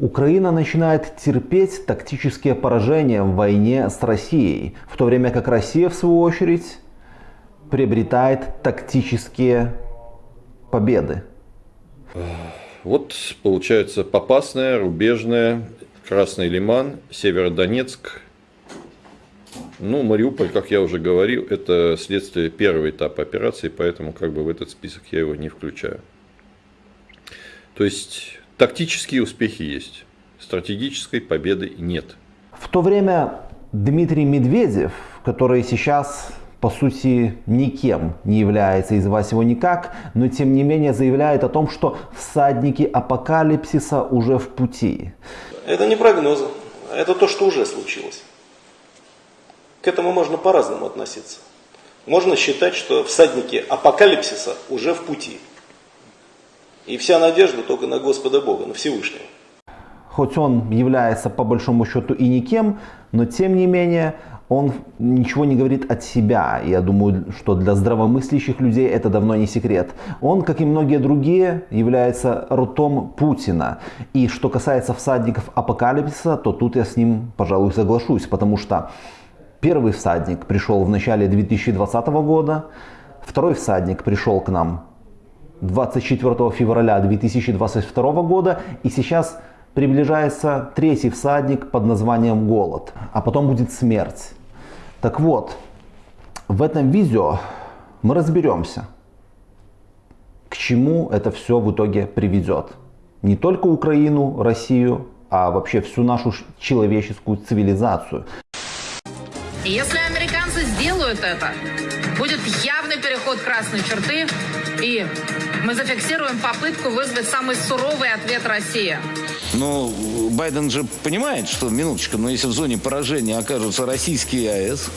Украина начинает терпеть тактические поражения в войне с Россией, в то время как Россия, в свою очередь, приобретает тактические победы. Вот получается Попасная, Рубежная, Красный Лиман, Северодонецк. Ну, Мариуполь, как я уже говорил, это следствие первого этапа операции, поэтому как бы в этот список я его не включаю. То есть Тактические успехи есть, стратегической победы нет. В то время Дмитрий Медведев, который сейчас по сути никем не является, и звать его никак, но тем не менее заявляет о том, что всадники апокалипсиса уже в пути. Это не прогнозы, это то, что уже случилось. К этому можно по-разному относиться. Можно считать, что всадники апокалипсиса уже в пути. И вся надежда только на Господа Бога, на Всевышнего. Хоть он является по большому счету и никем, но тем не менее он ничего не говорит от себя. Я думаю, что для здравомыслящих людей это давно не секрет. Он, как и многие другие, является ртом Путина. И что касается всадников апокалипсиса, то тут я с ним, пожалуй, соглашусь, потому что первый всадник пришел в начале 2020 года, второй всадник пришел к нам 24 февраля 2022 года. И сейчас приближается третий всадник под названием голод. А потом будет смерть. Так вот, в этом видео мы разберемся, к чему это все в итоге приведет. Не только Украину, Россию, а вообще всю нашу человеческую цивилизацию. Если американцы сделают это, будет явный переход красной черты, и мы зафиксируем попытку вызвать самый суровый ответ России. Ну, Байден же понимает, что, минуточку, но если в зоне поражения окажутся российские АЭС,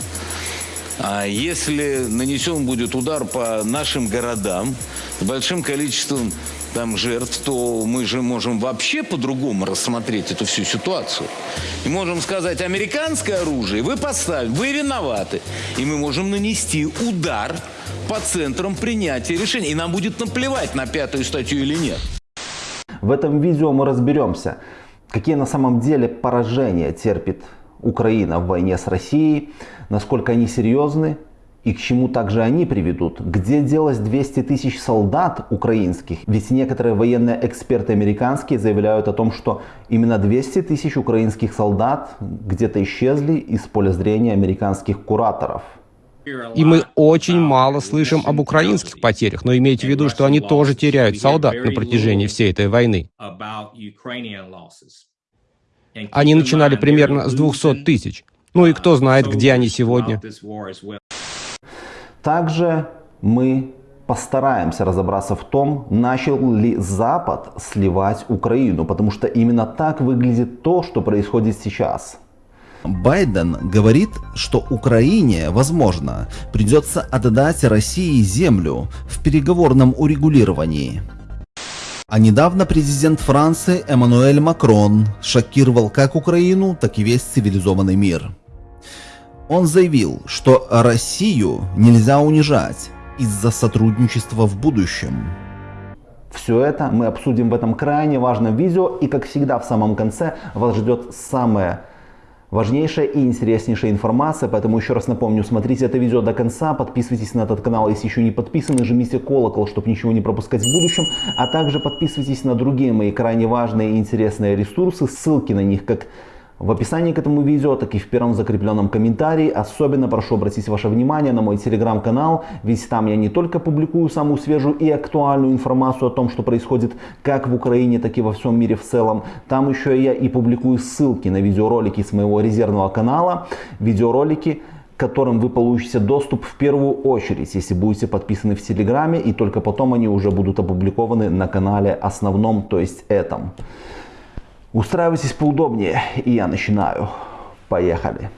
а если нанесен будет удар по нашим городам с большим количеством там жертв, то мы же можем вообще по-другому рассмотреть эту всю ситуацию. И можем сказать, американское оружие вы поставили, вы виноваты. И мы можем нанести удар по центрам принятия решений. И нам будет наплевать на пятую статью или нет. В этом видео мы разберемся, какие на самом деле поражения терпит Украина в войне с Россией, насколько они серьезны и к чему также они приведут? Где делось 200 тысяч солдат украинских? Ведь некоторые военные эксперты американские заявляют о том, что именно 200 тысяч украинских солдат где-то исчезли из поля зрения американских кураторов. И мы очень мало слышим об украинских потерях, но имейте в виду, что они тоже теряют солдат на протяжении всей этой войны. Они начинали примерно с 200 тысяч. Ну и кто знает, где они сегодня. Также мы постараемся разобраться в том, начал ли Запад сливать Украину, потому что именно так выглядит то, что происходит сейчас. Байден говорит, что Украине, возможно, придется отдать России землю в переговорном урегулировании. А недавно президент Франции Эммануэль Макрон шокировал как Украину, так и весь цивилизованный мир. Он заявил, что Россию нельзя унижать из-за сотрудничества в будущем. Все это мы обсудим в этом крайне важном видео и как всегда в самом конце вас ждет самое важнейшая и интереснейшая информация, поэтому еще раз напомню, смотрите это видео до конца, подписывайтесь на этот канал, если еще не подписаны, жмите колокол, чтобы ничего не пропускать в будущем, а также подписывайтесь на другие мои крайне важные и интересные ресурсы, ссылки на них как в описании к этому видео, так и в первом закрепленном комментарии. Особенно прошу обратить ваше внимание на мой телеграм-канал, ведь там я не только публикую самую свежую и актуальную информацию о том, что происходит как в Украине, так и во всем мире в целом. Там еще я и публикую ссылки на видеоролики с моего резервного канала, видеоролики, к которым вы получите доступ в первую очередь, если будете подписаны в Телеграме, и только потом они уже будут опубликованы на канале основном, то есть этом. Устраивайтесь поудобнее, и я начинаю. Поехали.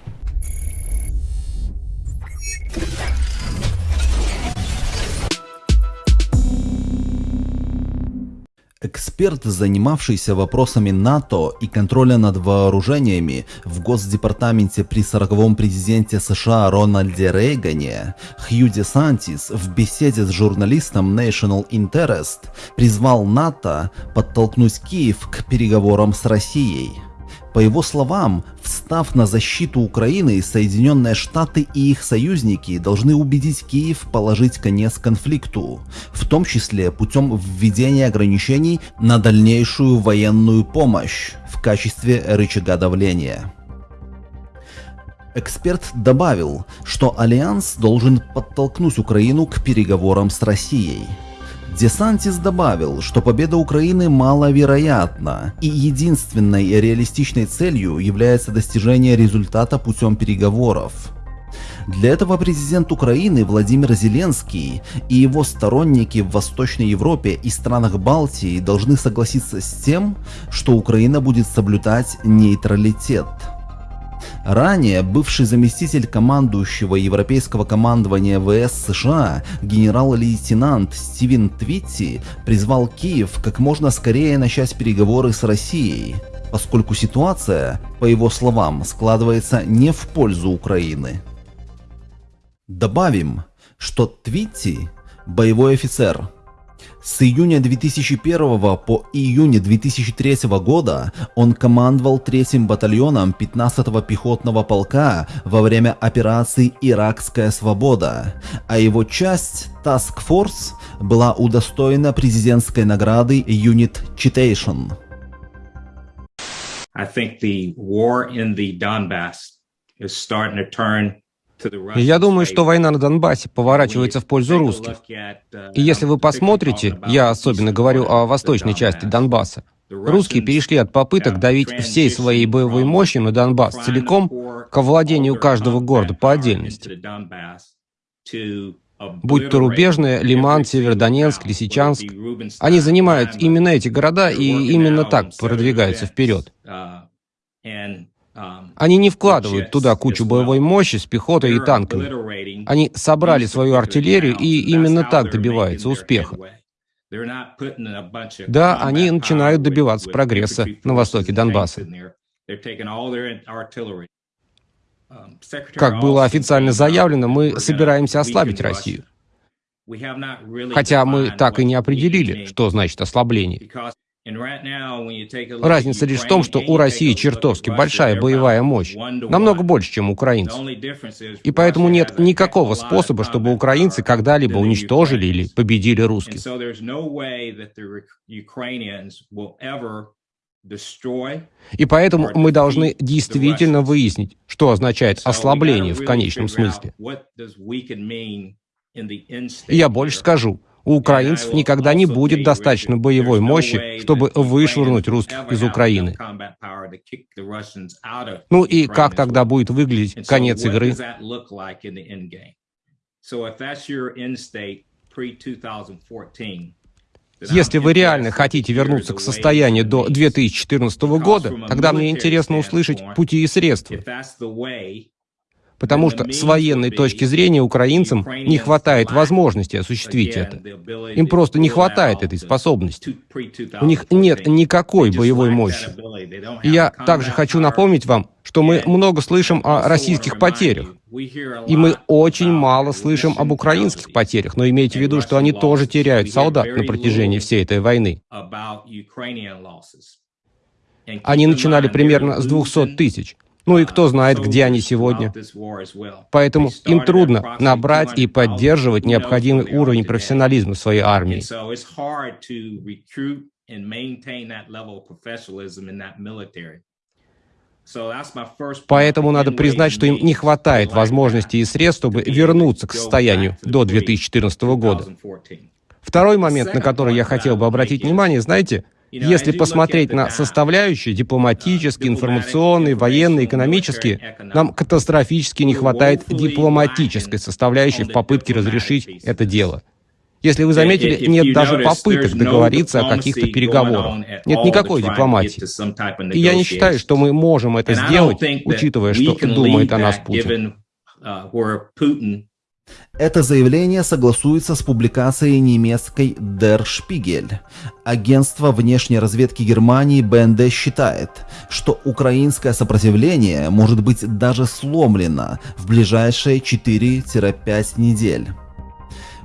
Эксперт, занимавшийся вопросами НАТО и контроля над вооружениями в Госдепартаменте при 40-м президенте США Рональде Рейгане, Хью Де в беседе с журналистом National Interest призвал НАТО подтолкнуть Киев к переговорам с Россией. По его словам, встав на защиту Украины, Соединенные Штаты и их союзники должны убедить Киев положить конец конфликту, в том числе путем введения ограничений на дальнейшую военную помощь в качестве рычага давления. Эксперт добавил, что Альянс должен подтолкнуть Украину к переговорам с Россией. Десантис добавил, что победа Украины маловероятна, и единственной реалистичной целью является достижение результата путем переговоров. Для этого президент Украины Владимир Зеленский и его сторонники в Восточной Европе и странах Балтии должны согласиться с тем, что Украина будет соблюдать нейтралитет. Ранее бывший заместитель командующего Европейского командования ВС США генерал-лейтенант Стивен Твитти призвал Киев как можно скорее начать переговоры с Россией, поскольку ситуация, по его словам, складывается не в пользу Украины. Добавим, что Твитти – боевой офицер – с июня 2001 по июнь 2003 года он командовал третьим батальоном 15-го пехотного полка во время операции «Иракская свобода», а его часть Task Force была удостоена президентской награды Unit Citation. I think the war in the Donbass я думаю, что война на Донбассе поворачивается в пользу русских. И если вы посмотрите, я особенно говорю о восточной части Донбасса, русские перешли от попыток давить всей своей боевой мощью на Донбасс целиком к овладению каждого города по отдельности. Будь то Рубежное, Лиман, Северодонецк, Лисичанск, они занимают именно эти города и именно так продвигаются вперед. Они не вкладывают туда кучу боевой мощи с пехотой и танками. Они собрали свою артиллерию и именно так добиваются успеха. Да, они начинают добиваться прогресса на востоке Донбасса. Как было официально заявлено, мы собираемся ослабить Россию. Хотя мы так и не определили, что значит ослабление. Разница лишь в том, что у России чертовски большая боевая мощь, намного больше, чем у украинцев. И поэтому нет никакого способа, чтобы украинцы когда-либо уничтожили или победили русских. И поэтому мы должны действительно выяснить, что означает ослабление в конечном смысле. И я больше скажу. У украинцев никогда не будет достаточно боевой мощи, чтобы вышвырнуть русских из Украины. Ну и как тогда будет выглядеть конец игры? Если вы реально хотите вернуться к состоянию до 2014 года, тогда мне интересно услышать пути и средства. Потому что с военной точки зрения украинцам не хватает возможности осуществить это. Им просто не хватает этой способности. У них нет никакой боевой мощи. И я также хочу напомнить вам, что мы много слышим о российских потерях. И мы очень мало слышим об украинских потерях, но имейте в виду, что они тоже теряют солдат на протяжении всей этой войны. Они начинали примерно с 200 тысяч. Ну и кто знает, где они сегодня. Поэтому им трудно набрать и поддерживать необходимый уровень профессионализма в своей армии. Поэтому надо признать, что им не хватает возможностей и средств, чтобы вернуться к состоянию до 2014 года. Второй момент, на который я хотел бы обратить внимание, знаете, если посмотреть на составляющие дипломатические, информационные, военные, экономические, нам катастрофически не хватает дипломатической составляющей в попытке разрешить это дело. Если вы заметили, нет даже попыток договориться о каких-то переговорах. Нет никакой дипломатии. И я не считаю, что мы можем это сделать, учитывая, что думает о нас Путин. Это заявление согласуется с публикацией немецкой Der Spiegel. Агентство внешней разведки Германии БНД считает, что украинское сопротивление может быть даже сломлено в ближайшие 4-5 недель.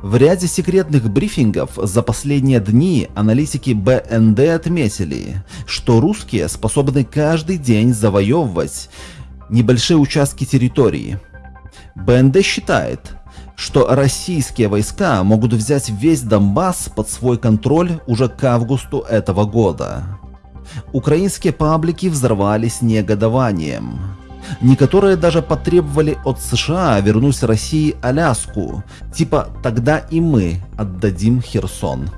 В ряде секретных брифингов за последние дни аналитики БНД отметили, что русские способны каждый день завоевывать небольшие участки территории. БНД считает, что российские войска могут взять весь Донбасс под свой контроль уже к августу этого года. Украинские паблики взорвались негодованием. Некоторые даже потребовали от США вернуть России Аляску, типа «тогда и мы отдадим Херсон».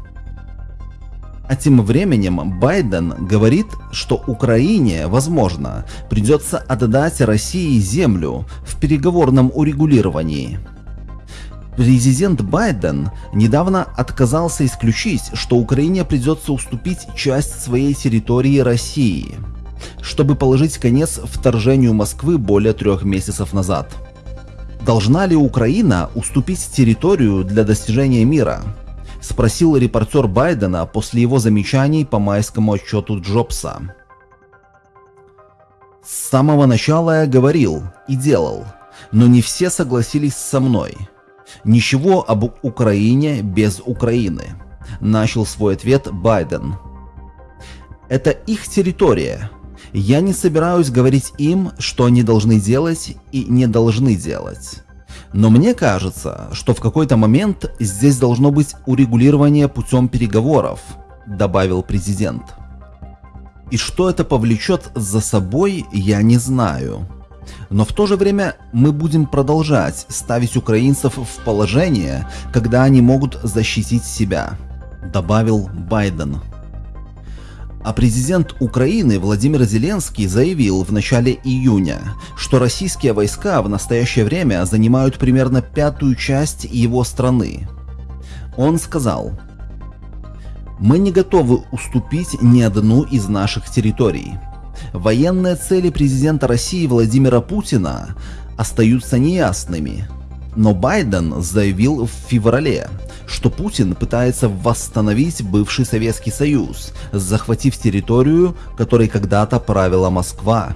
А тем временем Байден говорит, что Украине, возможно, придется отдать России землю в переговорном урегулировании. Президент Байден недавно отказался исключить, что Украине придется уступить часть своей территории России – чтобы положить конец вторжению Москвы более трех месяцев назад. Должна ли Украина уступить территорию для достижения мира? Спросил репортер Байдена после его замечаний по майскому отчету Джобса. С самого начала я говорил и делал, но не все согласились со мной. Ничего об Украине без Украины. Начал свой ответ Байден. Это их территория, я не собираюсь говорить им, что они должны делать и не должны делать. Но мне кажется, что в какой-то момент здесь должно быть урегулирование путем переговоров, добавил президент. И что это повлечет за собой, я не знаю. Но в то же время мы будем продолжать ставить украинцев в положение, когда они могут защитить себя, добавил Байден. А президент Украины Владимир Зеленский заявил в начале июня, что российские войска в настоящее время занимают примерно пятую часть его страны. Он сказал, «Мы не готовы уступить ни одну из наших территорий. Военные цели президента России Владимира Путина остаются неясными». Но Байден заявил в феврале, что Путин пытается восстановить бывший Советский Союз, захватив территорию, которой когда-то правила Москва.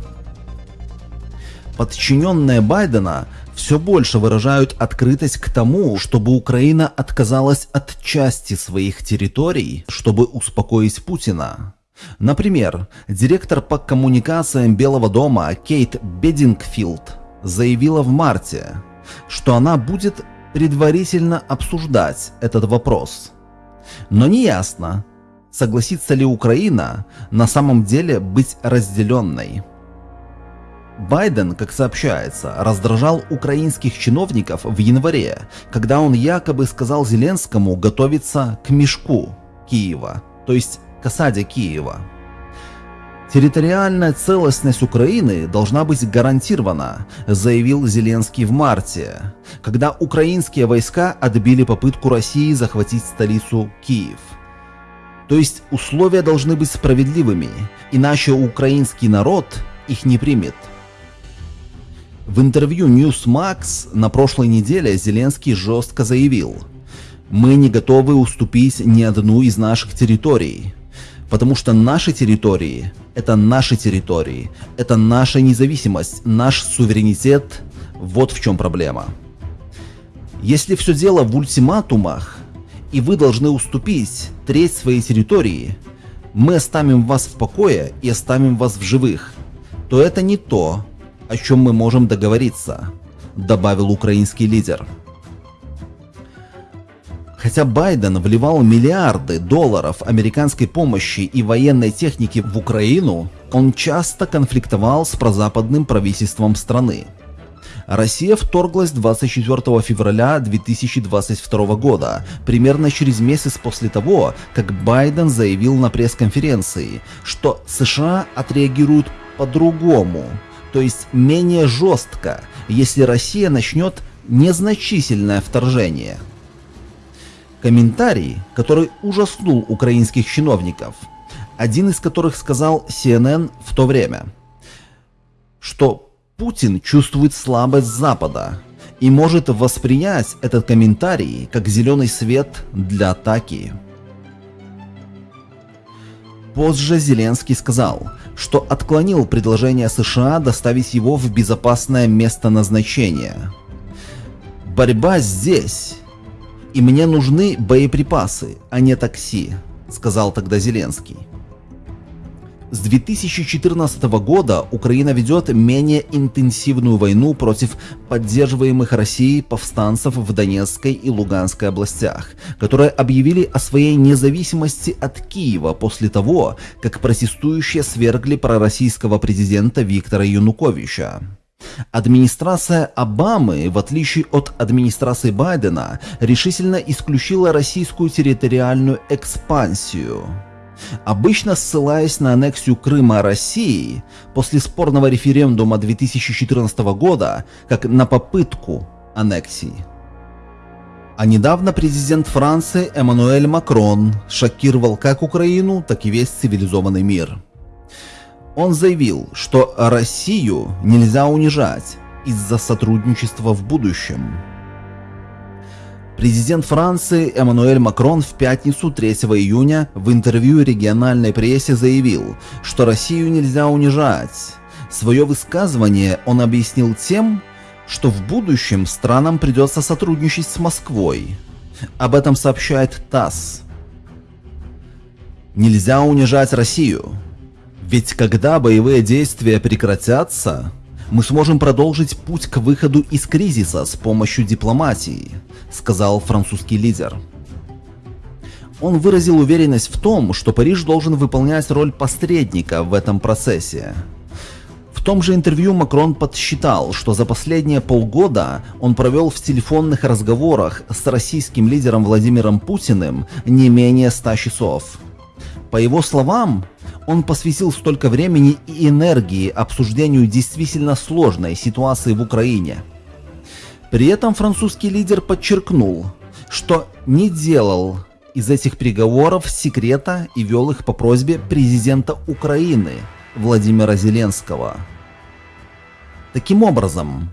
Подчиненные Байдена все больше выражают открытость к тому, чтобы Украина отказалась от части своих территорий, чтобы успокоить Путина. Например, директор по коммуникациям Белого дома Кейт Бедингфилд заявила в марте, что она будет предварительно обсуждать этот вопрос. Но неясно, согласится ли Украина на самом деле быть разделенной. Байден, как сообщается, раздражал украинских чиновников в январе, когда он якобы сказал Зеленскому готовиться к мешку Киева, то есть осаде Киева. Территориальная целостность Украины должна быть гарантирована, заявил Зеленский в марте, когда украинские войска отбили попытку России захватить столицу Киев. То есть условия должны быть справедливыми, иначе украинский народ их не примет. В интервью Newsmax на прошлой неделе Зеленский жестко заявил, «Мы не готовы уступить ни одну из наших территорий, потому что наши территории – это наши территории, это наша независимость, наш суверенитет, вот в чем проблема. Если все дело в ультиматумах, и вы должны уступить треть своей территории, мы оставим вас в покое и оставим вас в живых, то это не то, о чем мы можем договориться, добавил украинский лидер. Хотя Байден вливал миллиарды долларов американской помощи и военной техники в Украину, он часто конфликтовал с прозападным правительством страны. Россия вторглась 24 февраля 2022 года, примерно через месяц после того, как Байден заявил на пресс-конференции, что США отреагируют по-другому, то есть менее жестко, если Россия начнет незначительное вторжение – Комментарий, который ужаснул украинских чиновников, один из которых сказал CNN в то время, что Путин чувствует слабость Запада и может воспринять этот комментарий как зеленый свет для атаки. Позже Зеленский сказал, что отклонил предложение США доставить его в безопасное место назначения. «Борьба здесь, и мне нужны боеприпасы, а не такси», сказал тогда Зеленский. С 2014 года Украина ведет менее интенсивную войну против поддерживаемых Россией повстанцев в Донецкой и Луганской областях, которые объявили о своей независимости от Киева после того, как протестующие свергли пророссийского президента Виктора Януковича. Администрация Обамы, в отличие от администрации Байдена, решительно исключила российскую территориальную экспансию – Обычно ссылаясь на аннексию Крыма России после спорного референдума 2014 года как на попытку аннексии. А недавно президент Франции Эммануэль Макрон шокировал как Украину, так и весь цивилизованный мир. Он заявил, что Россию нельзя унижать из-за сотрудничества в будущем. Президент Франции Эммануэль Макрон в пятницу 3 июня в интервью региональной прессе заявил, что Россию нельзя унижать. Свое высказывание он объяснил тем, что в будущем странам придется сотрудничать с Москвой. Об этом сообщает ТАСС. Нельзя унижать Россию. Ведь когда боевые действия прекратятся, мы сможем продолжить путь к выходу из кризиса с помощью дипломатии, сказал французский лидер. Он выразил уверенность в том, что Париж должен выполнять роль посредника в этом процессе. В том же интервью Макрон подсчитал, что за последние полгода он провел в телефонных разговорах с российским лидером Владимиром Путиным не менее 100 часов. По его словам, он посвятил столько времени и энергии обсуждению действительно сложной ситуации в Украине. При этом французский лидер подчеркнул, что не делал из этих переговоров секрета и вел их по просьбе президента Украины Владимира Зеленского. Таким образом,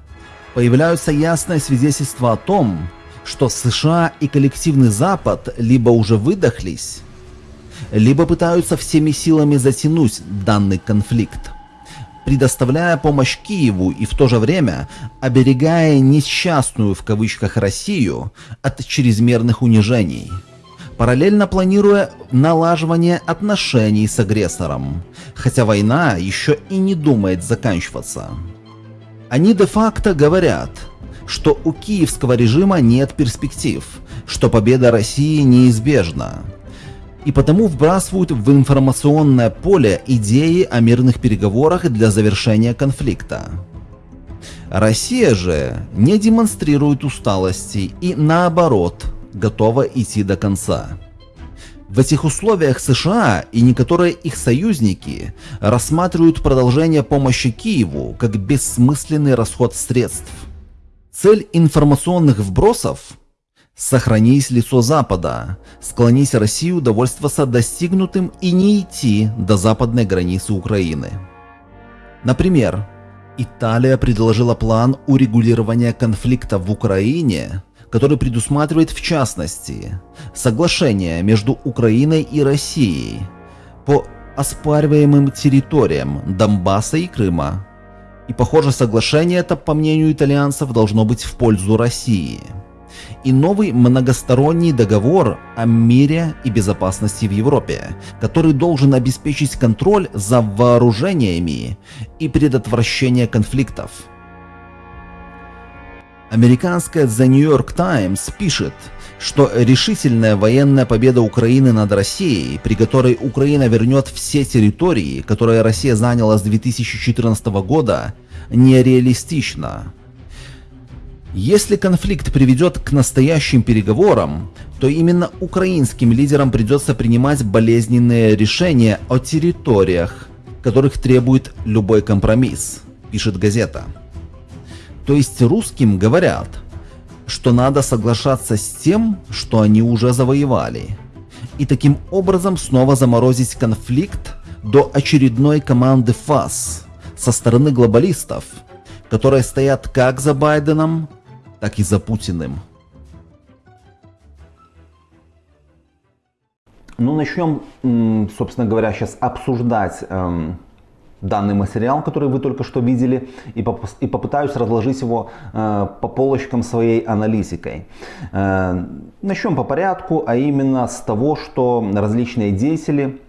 появляются ясные свидетельства о том, что США и коллективный Запад либо уже выдохлись, либо пытаются всеми силами затянуть данный конфликт, предоставляя помощь Киеву и в то же время оберегая несчастную в кавычках Россию от чрезмерных унижений, параллельно планируя налаживание отношений с агрессором, хотя война еще и не думает заканчиваться. Они де-факто говорят, что у киевского режима нет перспектив, что победа России неизбежна, и потому вбрасывают в информационное поле идеи о мирных переговорах для завершения конфликта. Россия же не демонстрирует усталости и наоборот готова идти до конца. В этих условиях США и некоторые их союзники рассматривают продолжение помощи Киеву как бессмысленный расход средств. Цель информационных вбросов Сохранись лицо Запада, склонись Россию довольствоваться достигнутым и не идти до западной границы Украины. Например, Италия предложила план урегулирования конфликта в Украине, который предусматривает в частности соглашение между Украиной и Россией по оспариваемым территориям Донбасса и Крыма. И похоже соглашение это, по мнению итальянцев, должно быть в пользу России – и новый многосторонний договор о мире и безопасности в Европе, который должен обеспечить контроль за вооружениями и предотвращение конфликтов. Американская The New York Times пишет, что решительная военная победа Украины над Россией, при которой Украина вернет все территории, которые Россия заняла с 2014 года, нереалистична. Если конфликт приведет к настоящим переговорам, то именно украинским лидерам придется принимать болезненные решения о территориях, которых требует любой компромисс, пишет газета. То есть русским говорят, что надо соглашаться с тем, что они уже завоевали, и таким образом снова заморозить конфликт до очередной команды ФАС со стороны глобалистов, которые стоят как за Байденом, так и за Путиным. Ну, начнем, собственно говоря, сейчас обсуждать эм, данный материал, который вы только что видели, и, поп и попытаюсь разложить его э, по полочкам своей аналитикой. Э, начнем по порядку, а именно с того, что различные деятели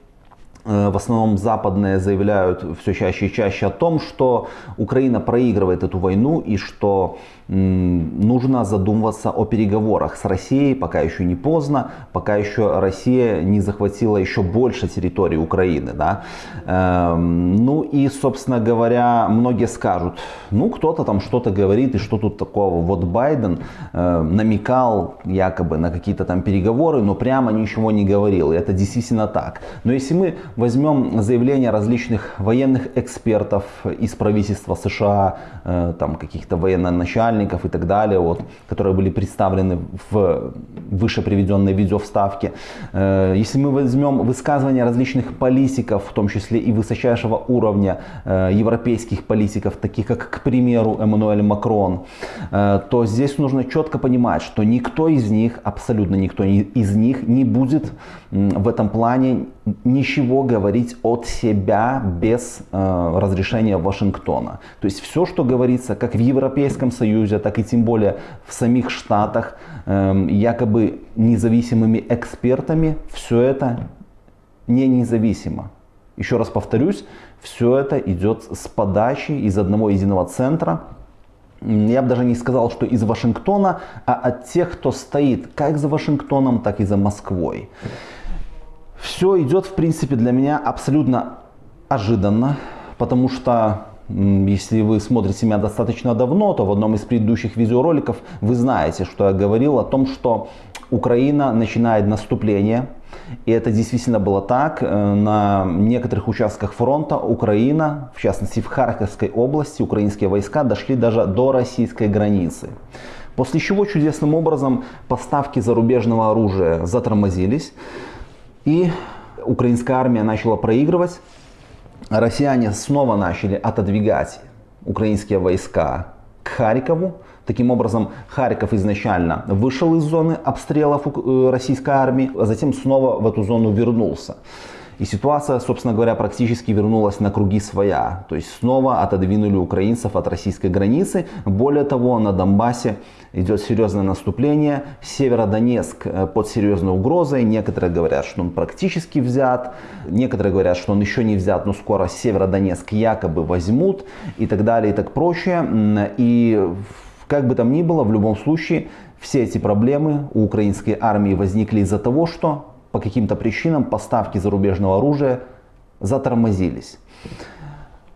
Э, в основном западные заявляют все чаще и чаще о том, что Украина проигрывает эту войну и что нужно задумываться о переговорах с Россией, пока еще не поздно, пока еще Россия не захватила еще больше территории Украины. Да? Эм, ну и, собственно говоря, многие скажут, ну кто-то там что-то говорит и что тут такого. Вот Байден э, намекал якобы на какие-то там переговоры, но прямо ничего не говорил. И это действительно так. Но если мы возьмем заявления различных военных экспертов из правительства США, э, там каких-то военноначальников и так далее, вот, которые были представлены в выше приведенной видеовставке. Э, если мы возьмем высказывания различных политиков, в том числе и высочайшего уровня э, европейских политиков, таких как, к примеру, Эммануэль Макрон, то здесь нужно четко понимать, что никто из них, абсолютно никто из них не будет в этом плане ничего говорить от себя без э, разрешения Вашингтона. То есть все, что говорится как в Европейском Союзе, так и тем более в самих Штатах, э, якобы независимыми экспертами, все это не независимо. Еще раз повторюсь, все это идет с подачи из одного единого центра, я бы даже не сказал, что из Вашингтона, а от тех, кто стоит как за Вашингтоном, так и за Москвой. Все идет, в принципе, для меня абсолютно ожиданно, потому что если вы смотрите меня достаточно давно, то в одном из предыдущих видеороликов вы знаете, что я говорил о том, что Украина начинает наступление. И это действительно было так. Э, на некоторых участках фронта Украина, в частности в Харьковской области, украинские войска дошли даже до российской границы. После чего чудесным образом поставки зарубежного оружия затормозились. И украинская армия начала проигрывать. Россияне снова начали отодвигать украинские войска к Харькову. Таким образом, Харьков изначально вышел из зоны обстрелов э, российской армии, а затем снова в эту зону вернулся. И ситуация, собственно говоря, практически вернулась на круги своя. То есть снова отодвинули украинцев от российской границы. Более того, на Донбассе идет серьезное наступление. Северодонецк э, под серьезной угрозой. Некоторые говорят, что он практически взят. Некоторые говорят, что он еще не взят, но скоро Северодонецк якобы возьмут. И так далее, и так прочее. И как бы там ни было, в любом случае, все эти проблемы у украинской армии возникли из-за того, что по каким-то причинам поставки зарубежного оружия затормозились.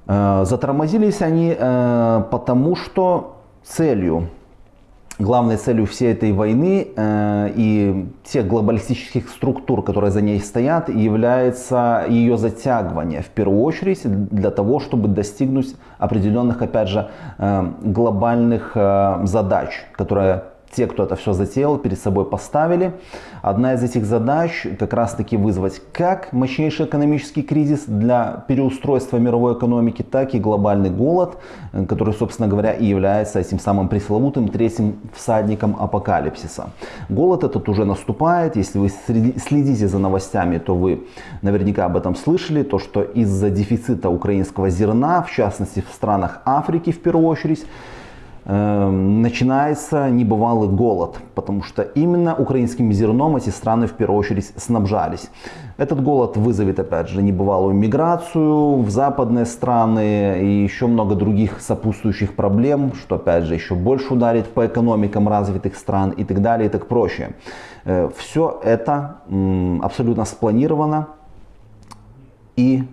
Э, затормозились они э, потому, что целью, главной целью всей этой войны э, и тех глобалистических структур, которые за ней стоят, является ее затягивание в первую очередь для того, чтобы достигнуть определенных, опять же, глобальных задач, которые те, кто это все затеял, перед собой поставили. Одна из этих задач как раз таки вызвать как мощнейший экономический кризис для переустройства мировой экономики, так и глобальный голод, который, собственно говоря, и является этим самым пресловутым третьим всадником апокалипсиса. Голод этот уже наступает. Если вы следите за новостями, то вы наверняка об этом слышали. То, что из-за дефицита украинского зерна, в частности в странах Африки в первую очередь, начинается небывалый голод, потому что именно украинским зерном эти страны в первую очередь снабжались. Этот голод вызовет, опять же, небывалую миграцию в западные страны и еще много других сопутствующих проблем, что, опять же, еще больше ударит по экономикам развитых стран и так далее и так прочее. Э, Все это абсолютно спланировано и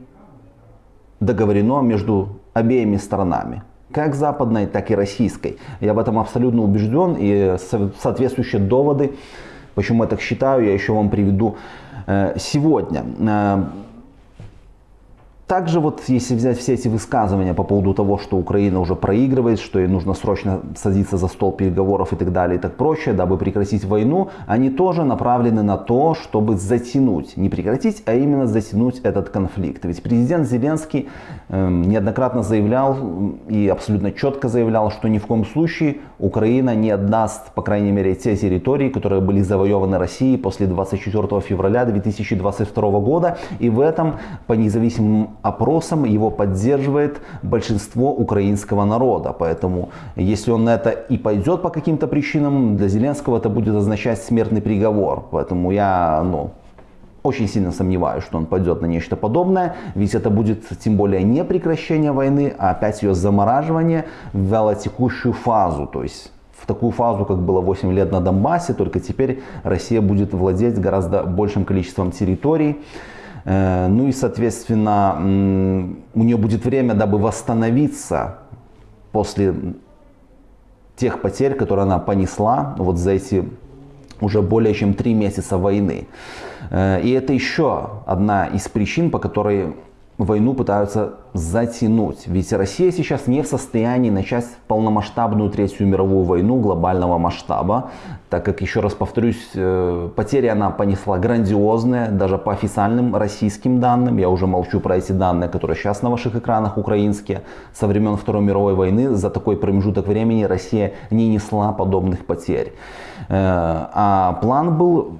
договорено между обеими сторонами как западной, так и российской. Я в этом абсолютно убежден и соответствующие доводы, почему я так считаю, я еще вам приведу э, сегодня. Также вот если взять все эти высказывания по поводу того, что Украина уже проигрывает, что ей нужно срочно садиться за стол переговоров и так далее и так прочее, дабы прекратить войну, они тоже направлены на то, чтобы затянуть, не прекратить, а именно затянуть этот конфликт. Ведь президент Зеленский э, неоднократно заявлял и абсолютно четко заявлял, что ни в коем случае Украина не отдаст, по крайней мере, те территории, которые были завоеваны Россией после 24 февраля 2022 года. И в этом, по независимым опросам его поддерживает большинство украинского народа. Поэтому, если он на это и пойдет по каким-то причинам, для Зеленского это будет означать смертный приговор. Поэтому я, ну, очень сильно сомневаюсь, что он пойдет на нечто подобное, ведь это будет тем более не прекращение войны, а опять ее замораживание в вялотекущую фазу, то есть в такую фазу, как было 8 лет на Донбассе, только теперь Россия будет владеть гораздо большим количеством территорий. Э, ну и, соответственно, у нее будет время, дабы восстановиться после тех потерь, которые она понесла вот за эти уже более чем три месяца войны. Э, и это еще одна из причин, по которой войну пытаются затянуть. Ведь Россия сейчас не в состоянии начать полномасштабную Третью мировую войну глобального масштаба, так как, еще раз повторюсь, э, потери она понесла грандиозные, даже по официальным российским данным. Я уже молчу про эти данные, которые сейчас на ваших экранах украинские. Со времен Второй мировой войны за такой промежуток времени Россия не несла подобных потерь. Э, а план был,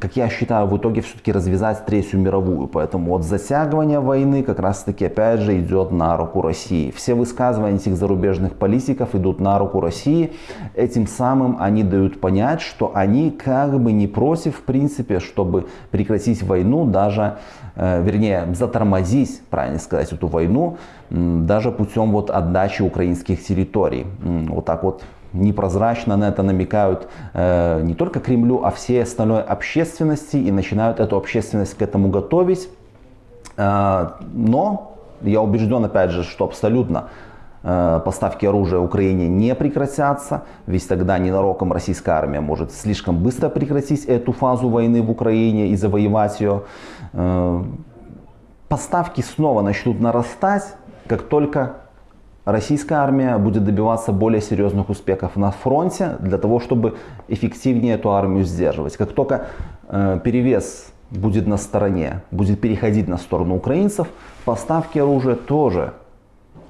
как я считаю, в итоге все-таки развязать Третью мировую. Поэтому вот затягивание войны как раз таки же идет на руку России. Все высказывания этих зарубежных политиков идут на руку России. Этим самым они дают понять, что они как бы не против в принципе, чтобы прекратить войну, даже, э, вернее, затормозить, правильно сказать, эту войну, даже путем вот отдачи украинских территорий. Вот так вот непрозрачно на это намекают э, не только Кремлю, а всей остальной общественности и начинают эту общественность к этому готовить. Э, но я убежден, опять же, что абсолютно э, поставки оружия Украине не прекратятся, ведь тогда ненароком российская армия может слишком быстро прекратить эту фазу войны в Украине и завоевать ее. Э, поставки снова начнут нарастать, как только российская армия будет добиваться более серьезных успехов на фронте для того, чтобы эффективнее эту армию сдерживать. Как только э, перевес будет на стороне, будет переходить на сторону украинцев, поставки оружия тоже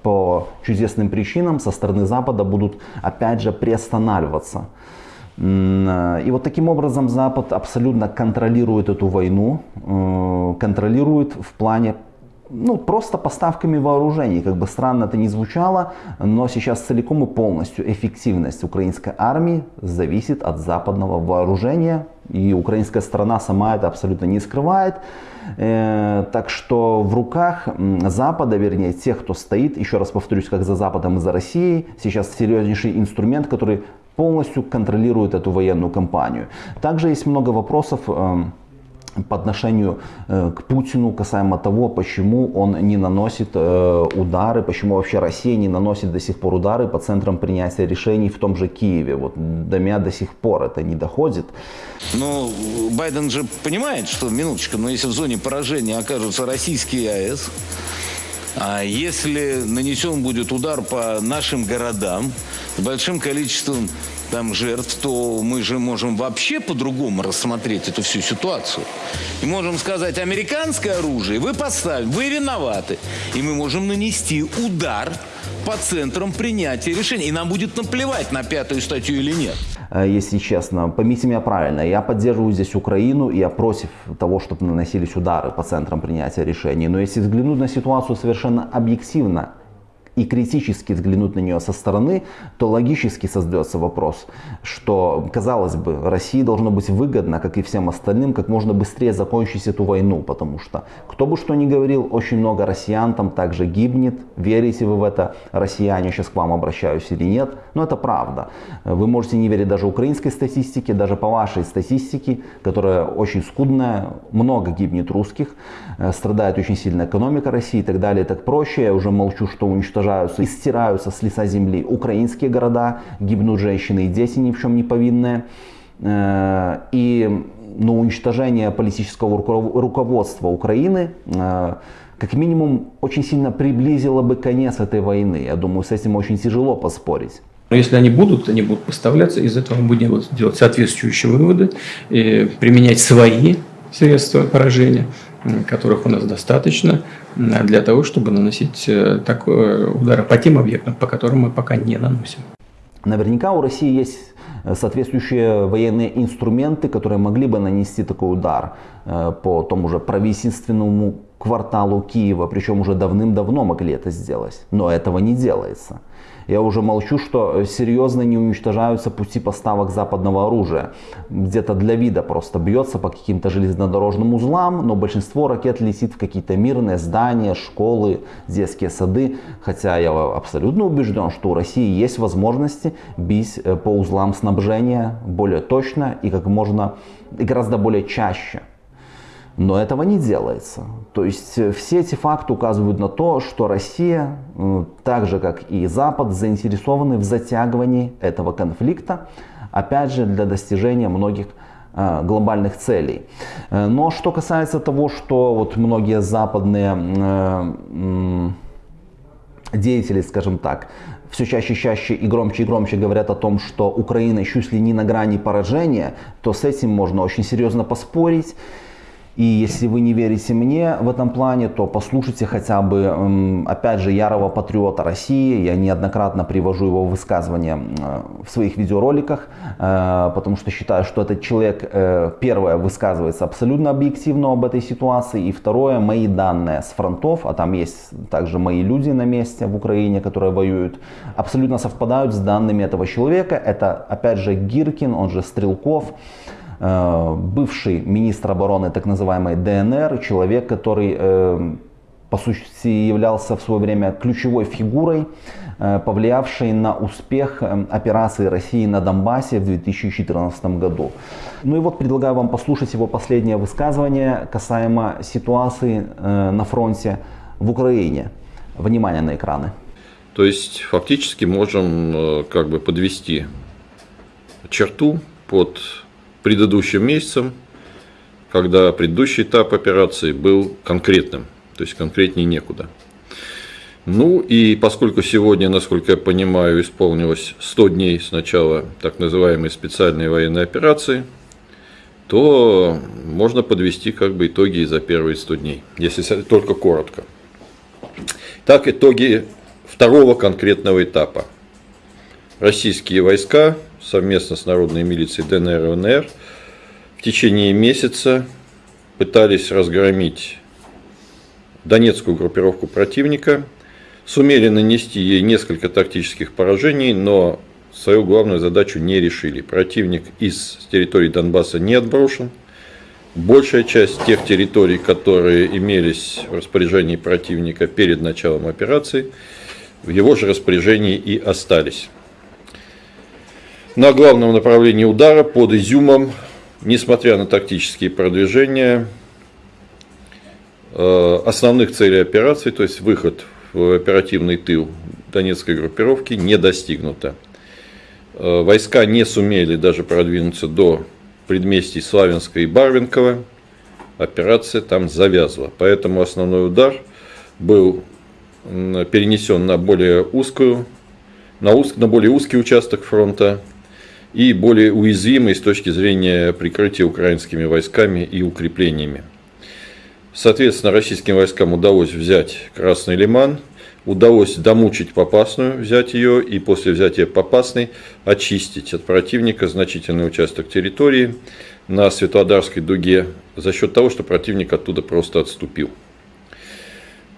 по чудесным причинам со стороны Запада будут опять же приостанавливаться. Э, и вот таким образом Запад абсолютно контролирует эту войну, э, контролирует в плане ну, просто поставками вооружений. Как бы странно это ни звучало, но сейчас целиком и полностью эффективность украинской армии зависит от западного вооружения. И украинская сторона сама это абсолютно не скрывает. Э, так что в руках Запада, вернее тех, кто стоит, еще раз повторюсь, как за Западом и за Россией, сейчас серьезнейший инструмент, который полностью контролирует эту военную кампанию. Также есть много вопросов эм, по отношению э, к Путину касаемо того, почему он не наносит э, удары, почему вообще Россия не наносит до сих пор удары по центрам принятия решений в том же Киеве. Вот до меня до сих пор это не доходит. Но Байден же понимает, что, минуточку, но если в зоне поражения окажутся российские АЭС, а если нанесен будет удар по нашим городам с большим количеством там жертв, то мы же можем вообще по-другому рассмотреть эту всю ситуацию. И можем сказать, американское оружие вы поставили, вы виноваты. И мы можем нанести удар по центрам принятия решений. И нам будет наплевать на пятую статью или нет. Э, если честно, поймите меня правильно, я поддерживаю здесь Украину, я против того, чтобы наносились удары по центрам принятия решений. Но если взглянуть на ситуацию совершенно объективно, и критически взглянуть на нее со стороны, то логически создается вопрос, что, казалось бы, России должно быть выгодно, как и всем остальным, как можно быстрее закончить эту войну, потому что, кто бы что ни говорил, очень много россиян там также гибнет, верите вы в это, россияне, сейчас к вам обращаюсь или нет, но это правда. Вы можете не верить даже украинской статистике, даже по вашей статистике, которая очень скудная, много гибнет русских, э, страдает очень сильно экономика России и так далее, так проще, я уже молчу, что уничтожают уничтожаются и стираются с лица земли украинские города, гибнут женщины и дети ни в чем не повинные. Э, и ну, уничтожение политического руководства Украины, э, как минимум очень сильно приблизило бы конец этой войны. Я думаю, с этим очень тяжело поспорить. Но если они будут, они будут поставляться, из этого мы будем делать соответствующие выводы, применять свои средства поражения, которых у нас достаточно, для того, чтобы наносить э, такой удары по тем объектам, по которым мы пока не наносим. Наверняка у России есть э, соответствующие военные инструменты, которые могли бы нанести такой удар э, по тому же правительственному кварталу Киева, причем уже давным-давно могли это сделать, но этого не делается. Я уже молчу, что серьезно не уничтожаются пути поставок западного оружия. Где-то для вида просто бьется по каким-то железнодорожным узлам, но большинство ракет летит в какие-то мирные здания, школы, детские сады. Хотя я абсолютно убежден, что у России есть возможности бить э, по узлам снабжения более точно и как можно и гораздо более чаще. Но этого не делается. То есть э, все эти факты указывают на то, что Россия, так же как и Запад, заинтересованы в затягивании этого конфликта, опять же для достижения многих э, глобальных целей. Э, но что касается того, что вот многие западные деятели, скажем так, все чаще и чаще и громче и громче говорят о том, что Украина чуть ли не на грани поражения, то с этим можно очень серьезно поспорить. И если вы не верите мне в этом плане, то послушайте хотя бы, опять же, ярого патриота России. Я неоднократно привожу его высказывания в своих видеороликах, э, потому что считаю, что этот человек, э, первое, высказывается абсолютно объективно об этой ситуации, и второе, мои данные с фронтов, а там есть также мои люди на месте в Украине, которые воюют, абсолютно совпадают с данными этого человека. Это, опять же, Гиркин, он же Стрелков. Э, бывший министр обороны так называемой ДНР, человек, который э, по сути являлся в свое время ключевой фигурой, э, повлиявшей на успех операции России на Донбассе в 2014 году. Ну и вот предлагаю вам послушать его последнее высказывание касаемо ситуации на фронте в Украине. Внимание на экраны. То есть фактически можем как бы подвести черту под предыдущим месяцем, когда предыдущий этап операции был конкретным, то есть конкретнее некуда. Ну и поскольку сегодня, насколько я понимаю, исполнилось 100 дней с начала так называемой специальной военной операции, то можно подвести как бы итоги за первые 100 дней, если только коротко. Так, итоги второго конкретного этапа. Российские войска совместно с народной милицией ДНР и ЛНР в течение месяца пытались разгромить донецкую группировку противника, сумели нанести ей несколько тактических поражений, но свою главную задачу не решили. Противник из территории Донбасса не отброшен. Большая часть тех территорий, которые имелись в распоряжении противника перед началом операции, в его же распоряжении и остались. На главном направлении удара под Изюмом, несмотря на тактические продвижения, э, основных целей операции, то есть выход в оперативный тыл Донецкой группировки, не достигнуто. Э, войска не сумели даже продвинуться до предместий Славянска и Барвинкова. Операция там завязла. Поэтому основной удар был перенесен на более узкую, на, уз, на более узкий участок фронта и более уязвимой с точки зрения прикрытия украинскими войсками и укреплениями. Соответственно, российским войскам удалось взять Красный Лиман, удалось домучить Попасную, взять ее и после взятия Попасной очистить от противника значительный участок территории на Светлодарской дуге за счет того, что противник оттуда просто отступил.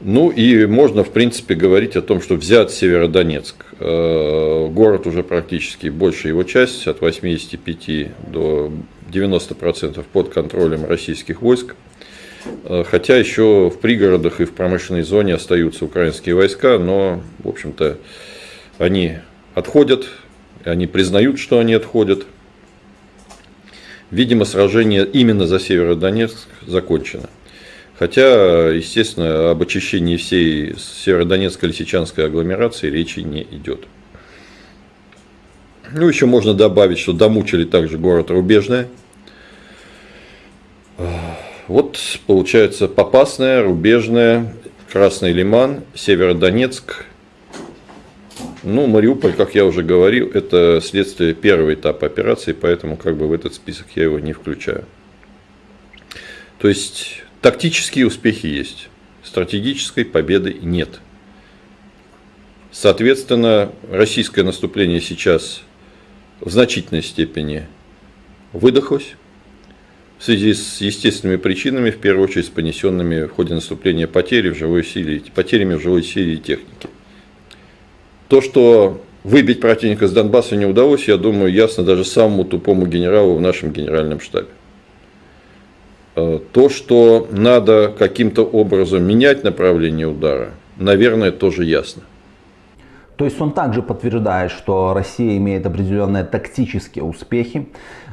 Ну и можно, в принципе, говорить о том, что взят Северодонецк. Э, город уже практически, большая его часть, от 85 до 90% под контролем российских войск. Э, хотя еще в пригородах и в промышленной зоне остаются украинские войска, но, в общем-то, они отходят, они признают, что они отходят. Видимо, сражение именно за Северодонецк закончено. Хотя, естественно, об очищении всей Северодонецко-Лисичанской агломерации речи не идет. Ну, еще можно добавить, что домучили также город Рубежное. Вот, получается, Попасная, Рубежная. Красный Лиман, Северодонецк. Ну, Мариуполь, как я уже говорил, это следствие первого этапа операции, поэтому как бы в этот список я его не включаю. То есть тактические успехи есть, стратегической победы нет. Соответственно, российское наступление сейчас в значительной степени выдохлось в связи с естественными причинами, в первую очередь с понесенными в ходе наступления потери в живой силе, потерями в живой силе и технике. То, что выбить противника с Донбасса не удалось, я думаю, ясно даже самому тупому генералу в нашем генеральном штабе. Э, то, что надо каким-то образом менять направление удара, наверное, тоже ясно. То есть он также подтверждает, что Россия имеет определенные тактические успехи,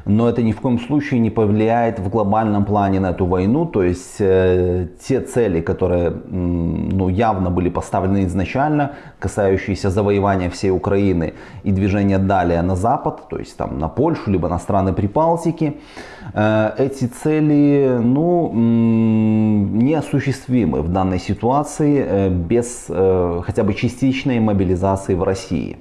но это ни в коем случае не повлияет в глобальном плане на эту войну. То есть э, те цели, которые ну, явно были поставлены изначально, касающиеся завоевания всей Украины и движения далее на запад, то есть там на Польшу, либо на страны Прибалтики, э, эти цели ну, неосуществимы в данной ситуации э, без э, хотя бы частичной мобилизации в России.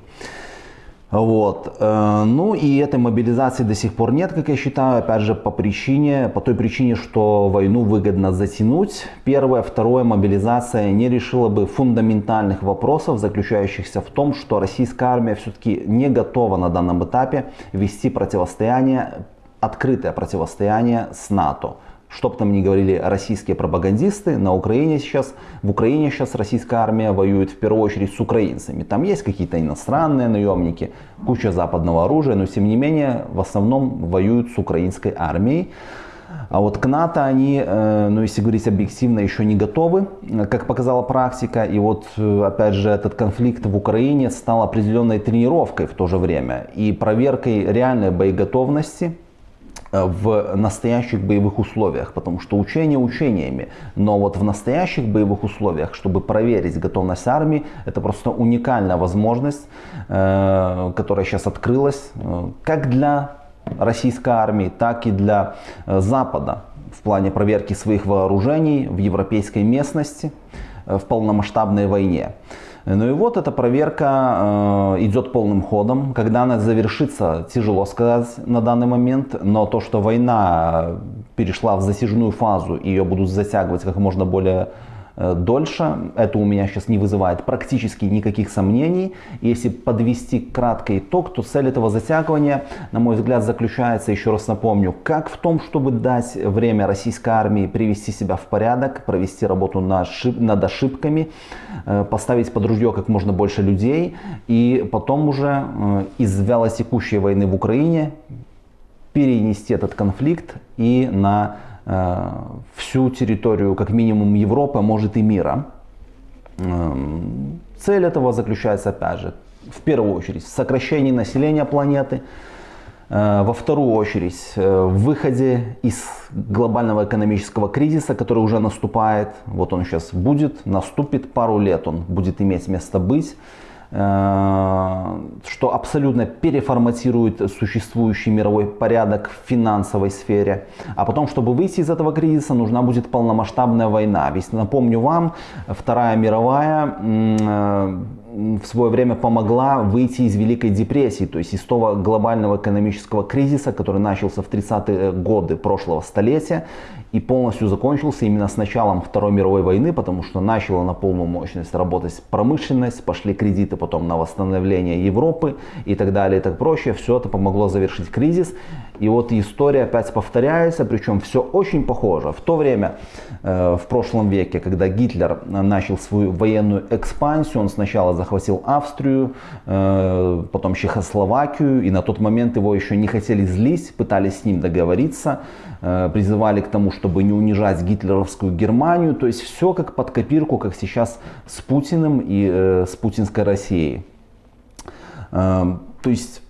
Вот. Э, ну и этой мобилизации до сих пор нет, как я считаю, опять же по причине, по той причине, что войну выгодно затянуть. Первое. Второе, мобилизация не решила бы фундаментальных вопросов, заключающихся в том, что российская армия все-таки не готова на данном этапе вести противостояние, открытое противостояние с НАТО. Что бы там ни говорили российские пропагандисты, на Украине сейчас, в Украине сейчас российская армия воюет в первую очередь с украинцами. Там есть какие-то иностранные наемники, куча западного оружия, но тем не менее в основном воюют с украинской армией. А вот к НАТО они, э, ну если говорить объективно, еще не готовы, как показала практика. И вот э, опять же этот конфликт в Украине стал определенной тренировкой в то же время и проверкой реальной боеготовности в настоящих боевых условиях, потому что учения учениями, но вот в настоящих боевых условиях, чтобы проверить готовность армии, это просто уникальная возможность, э, которая сейчас открылась, э, как для российской армии, так и для Запада в плане проверки своих вооружений в европейской местности в полномасштабной войне. Ну и вот эта проверка э, идет полным ходом. Когда она завершится, тяжело сказать на данный момент, но то, что война перешла в засиженную фазу, ее будут затягивать как можно более дольше. Это у меня сейчас не вызывает практически никаких сомнений. Если подвести краткий итог, то цель этого затягивания, на мой взгляд, заключается, еще раз напомню, как в том, чтобы дать время российской армии привести себя в порядок, провести работу над ошибками, э, поставить под ружье как можно больше людей и потом уже э, из вялотекущей войны в Украине перенести этот конфликт и на Э, всю территорию, как минимум Европы, а может и мира. Эм, цель этого заключается, опять же, в первую очередь в сокращении населения планеты, э, во вторую очередь э, в выходе из глобального экономического кризиса, который уже наступает. Вот он сейчас будет, наступит пару лет, он будет иметь место быть. Э, что абсолютно переформатирует существующий мировой порядок в финансовой сфере. А потом, чтобы выйти из этого кризиса, нужна будет полномасштабная война. Ведь напомню вам, Вторая мировая э, в свое время помогла выйти из Великой депрессии, то есть из того глобального экономического кризиса, который начался в 30-е годы прошлого столетия и полностью закончился именно с началом Второй мировой войны, потому что начала на полную мощность работать промышленность, пошли кредиты потом на восстановление Европы и так далее и так прочее. Все это помогло завершить кризис. И вот история опять повторяется, причем все очень похоже. В то время, э, в прошлом веке, когда Гитлер начал свою военную экспансию, он сначала захватил Австрию, э, потом Чехословакию, и на тот момент его еще не хотели злить, пытались с ним договориться, э, призывали к тому, чтобы не унижать гитлеровскую Германию. То есть все как под копирку, как сейчас с Путиным и э, с путинской Россией. То есть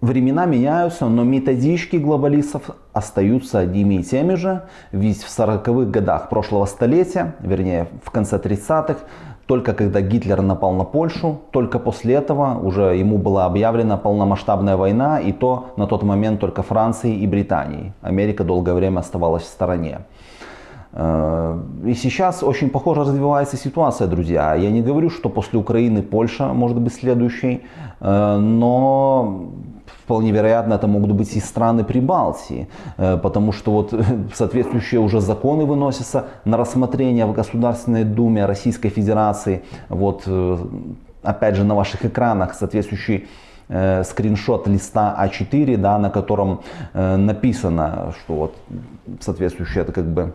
времена меняются, но методички глобалистов остаются одними и теми же. Ведь в 40-х годах прошлого столетия, вернее в конце 30-х, только когда Гитлер напал на Польшу, только после этого уже ему была объявлена полномасштабная война, и то на тот момент только Франции и Британии. Америка долгое время оставалась в стороне. Э, и сейчас очень похоже развивается ситуация, друзья. Я не говорю, что после Украины Польша может быть следующей, э, но вполне вероятно это могут быть и страны Прибалтии, э, потому что вот соответствующие уже законы выносятся на рассмотрение в Государственной Думе Российской Федерации. Вот опять же на ваших экранах соответствующий э, скриншот листа А4, да, на котором э, написано, что вот соответствующее это как бы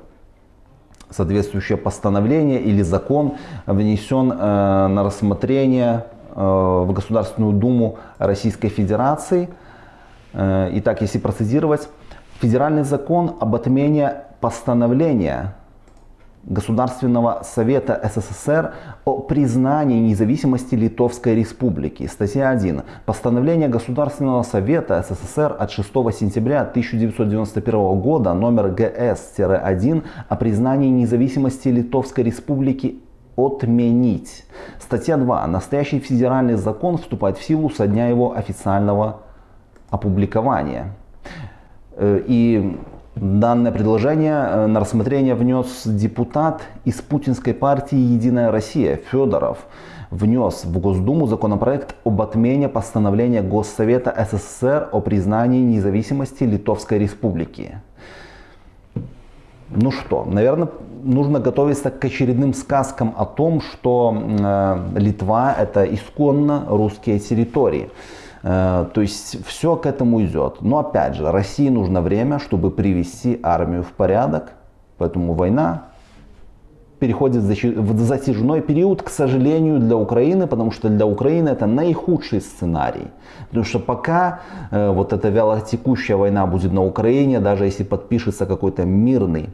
соответствующее постановление или закон внесен э, на рассмотрение э, в Государственную Думу Российской Федерации. Э, итак, если процитировать, федеральный закон об отмене постановления Государственного совета СССР о признании независимости Литовской Республики. Статья 1. Постановление Государственного совета СССР от 6 сентября 1991 года номер ГС-1 о признании независимости Литовской Республики отменить. Статья 2. Настоящий федеральный закон вступает в силу со дня его официального опубликования. Э, и Данное предложение э, на рассмотрение внес депутат из путинской партии «Единая Россия» Федоров. Внес в Госдуму законопроект об отмене постановления Госсовета СССР о признании независимости Литовской Республики. Ну что, наверное, нужно готовиться к очередным сказкам о том, что э, Литва это исконно русские территории. Э, то есть все к этому идет. Но опять же, России нужно время, чтобы привести армию в порядок. Поэтому война переходит в затяжной период, к сожалению, для Украины, потому что для Украины это наихудший сценарий. Потому что пока э, вот эта вялотекущая война будет на Украине, даже если подпишется какой-то мирный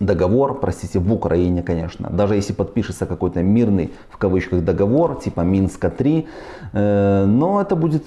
договор, простите, в Украине, конечно, даже если подпишется какой-то мирный, в кавычках, договор, типа Минска-3, э, но это будет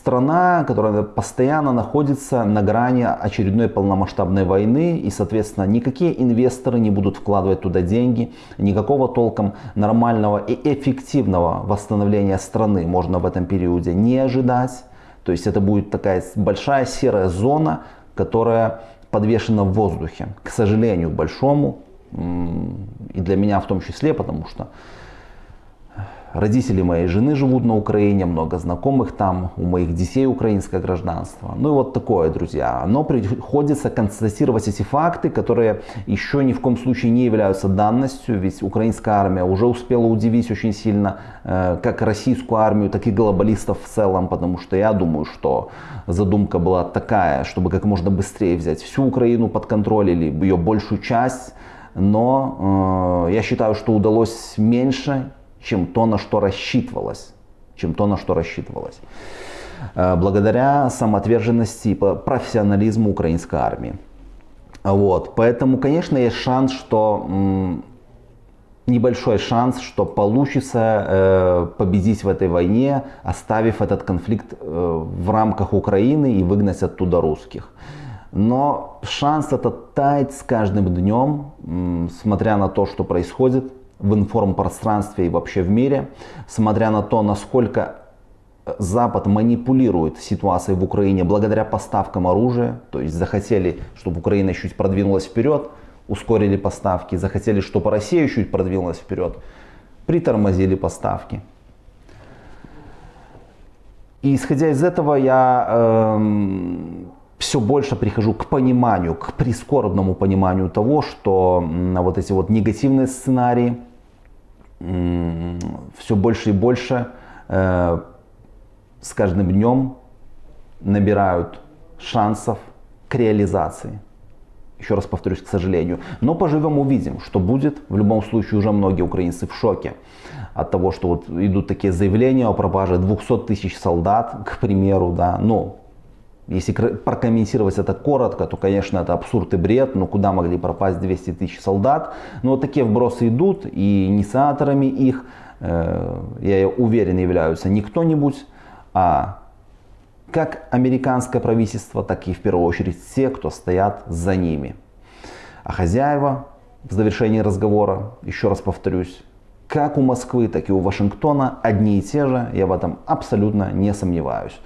страна, которая постоянно находится на грани очередной полномасштабной войны, и, соответственно, никакие инвесторы не будут вкладывать туда деньги, никакого толком нормального и эффективного восстановления страны можно в этом периоде не ожидать. То есть это будет такая большая серая зона, которая подвешена в воздухе, к сожалению, большому, и для меня в том числе, потому что Родители моей жены живут на Украине, много знакомых там, у моих детей украинское гражданство. Ну и вот такое, друзья. Но приходится констатировать эти факты, которые еще ни в коем случае не являются данностью, ведь украинская армия уже успела удивить очень сильно э, как российскую армию, так и глобалистов в целом, потому что я думаю, что задумка была такая, чтобы как можно быстрее взять всю Украину под контроль или ее большую часть, но э, я считаю, что удалось меньше, чем то, на что рассчитывалось. Чем то, на что рассчитывалось. Э, благодаря самоотверженности и профессионализму украинской армии. Вот. Поэтому, конечно, есть шанс, что небольшой шанс, что получится э, победить в этой войне, оставив этот конфликт э, в рамках Украины и выгнать оттуда русских. Но шанс этот тает с каждым днем, смотря на то, что происходит в информпространстве и вообще в мире, смотря на то, насколько Запад манипулирует ситуацией в Украине благодаря поставкам оружия, то есть захотели, чтобы Украина чуть продвинулась вперед, ускорили поставки, захотели, чтобы Россия чуть продвинулась вперед, притормозили поставки. И исходя из этого я э, эм, все больше прихожу к пониманию, к прискорбному пониманию того, что вот эти вот негативные сценарии, все больше и больше э, с каждым днем набирают шансов к реализации. Еще раз повторюсь, к сожалению. Но поживем, увидим, что будет. В любом случае, уже многие украинцы в шоке от того, что вот идут такие заявления о пропаже 200 тысяч солдат, к примеру, да. Но если прокомментировать это коротко, то, конечно, это абсурд и бред, но куда могли пропасть 200 тысяч солдат? Но вот такие вбросы идут, и инициаторами их, э, я уверен, являются не кто-нибудь, а как американское правительство, так и в первую очередь те, кто стоят за ними. А хозяева в завершении разговора, еще раз повторюсь, как у Москвы, так и у Вашингтона одни и те же, я в этом абсолютно не сомневаюсь.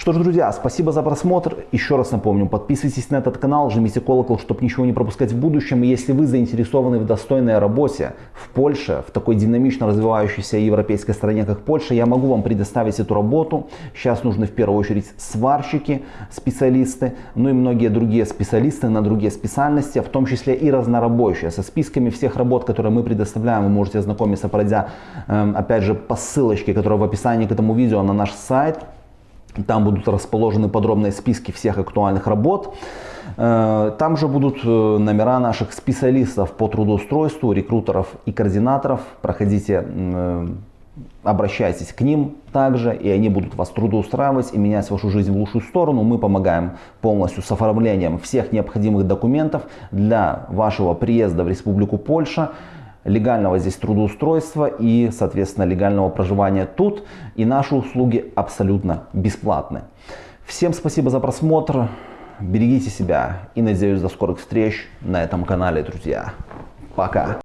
Что ж, друзья, спасибо за просмотр. Еще раз напомню, подписывайтесь на этот канал, жмите колокол, чтобы ничего не пропускать в будущем. Если вы заинтересованы в достойной работе в Польше, в такой динамично развивающейся европейской стране, как Польша, я могу вам предоставить эту работу. Сейчас нужны в первую очередь сварщики, специалисты, ну и многие другие специалисты на другие специальности, в том числе и разнорабочие. Со списками всех работ, которые мы предоставляем, вы можете ознакомиться, пройдя, эм, опять же, по ссылочке, которая в описании к этому видео на наш сайт. Там будут расположены подробные списки всех актуальных работ. Э, там же будут э, номера наших специалистов по трудоустройству, рекрутеров и координаторов. Проходите, э, обращайтесь к ним также, и они будут вас трудоустраивать и менять вашу жизнь в лучшую сторону. Мы помогаем полностью с оформлением всех необходимых документов для вашего приезда в Республику Польша легального здесь трудоустройства и, соответственно, легального проживания тут. И наши услуги абсолютно бесплатны. Всем спасибо за просмотр. Берегите себя и надеюсь до скорых встреч на этом канале, друзья. Пока.